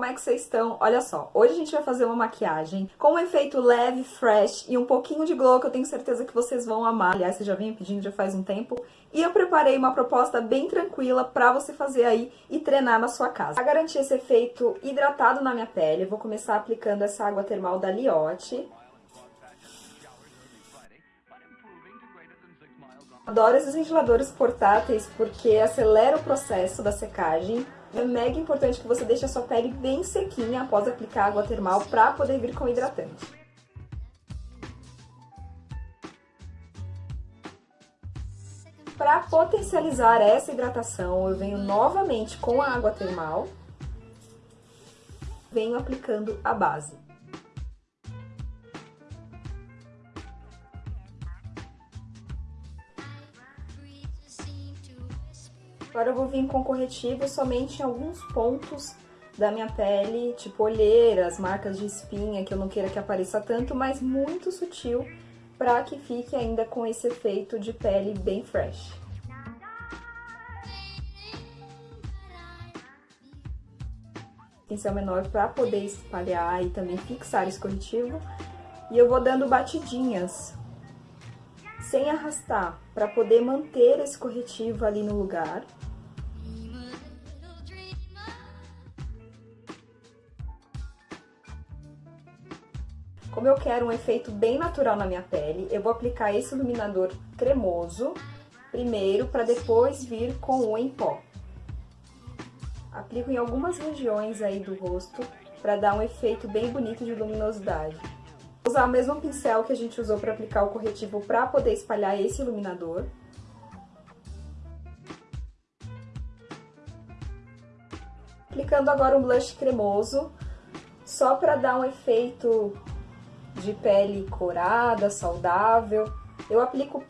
Como é que vocês estão? Olha só, hoje a gente vai fazer uma maquiagem com um efeito leve, fresh e um pouquinho de glow que eu tenho certeza que vocês vão amar. Aliás, vocês já vinham pedindo já faz um tempo. E eu preparei uma proposta bem tranquila pra você fazer aí e treinar na sua casa. Pra garantir esse efeito hidratado na minha pele, eu vou começar aplicando essa água termal da Liotte. Adoro esses ventiladores portáteis porque acelera o processo da secagem é mega importante que você deixe a sua pele bem sequinha após aplicar água termal para poder vir com hidratante. Para potencializar essa hidratação, eu venho novamente com a água termal, venho aplicando a base. Agora eu vou vir com corretivo somente em alguns pontos da minha pele, tipo olheiras, marcas de espinha, que eu não queira que apareça tanto, mas muito sutil, para que fique ainda com esse efeito de pele bem fresh. Pincel menor para poder espalhar e também fixar esse corretivo. E eu vou dando batidinhas, sem arrastar, para poder manter esse corretivo ali no lugar. Como eu quero um efeito bem natural na minha pele, eu vou aplicar esse iluminador cremoso primeiro, para depois vir com o em pó. Aplico em algumas regiões aí do rosto, para dar um efeito bem bonito de luminosidade. Vou usar o mesmo pincel que a gente usou para aplicar o corretivo para poder espalhar esse iluminador. Aplicando agora um blush cremoso, só para dar um efeito de pele corada, saudável. Eu aplico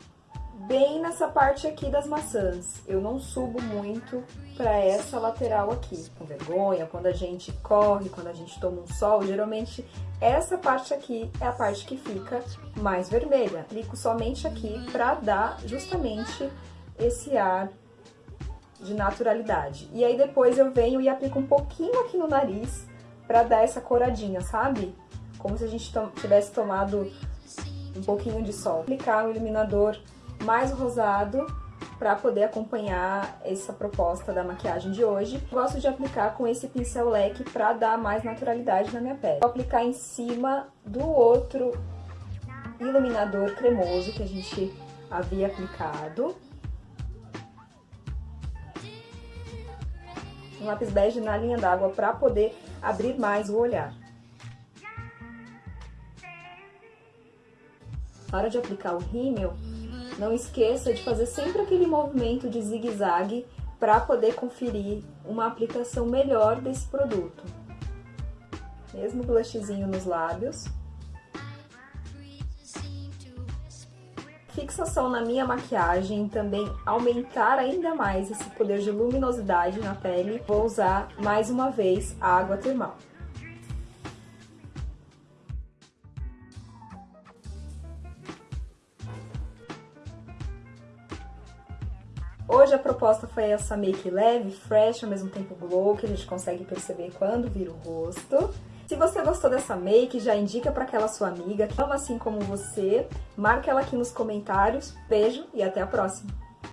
bem nessa parte aqui das maçãs. Eu não subo muito para essa lateral aqui, com vergonha, quando a gente corre, quando a gente toma um sol, geralmente essa parte aqui é a parte que fica mais vermelha. Aplico somente aqui para dar justamente esse ar de naturalidade. E aí depois eu venho e aplico um pouquinho aqui no nariz para dar essa coradinha, sabe? Como se a gente tivesse tomado um pouquinho de sol. Aplicar o iluminador mais rosado para poder acompanhar essa proposta da maquiagem de hoje. Gosto de aplicar com esse pincel leque para dar mais naturalidade na minha pele. Vou aplicar em cima do outro iluminador cremoso que a gente havia aplicado. Um lápis bege na linha d'água para poder abrir mais o olhar. Hora de aplicar o rímel, não esqueça de fazer sempre aquele movimento de zigue-zague para poder conferir uma aplicação melhor desse produto. Mesmo blushzinho nos lábios. Fixação na minha maquiagem, também aumentar ainda mais esse poder de luminosidade na pele, vou usar mais uma vez a água termal. Hoje a proposta foi essa make leve, fresh, ao mesmo tempo glow, que a gente consegue perceber quando vira o rosto. Se você gostou dessa make, já indica para aquela sua amiga que ama assim como você. Marca ela aqui nos comentários. Beijo e até a próxima!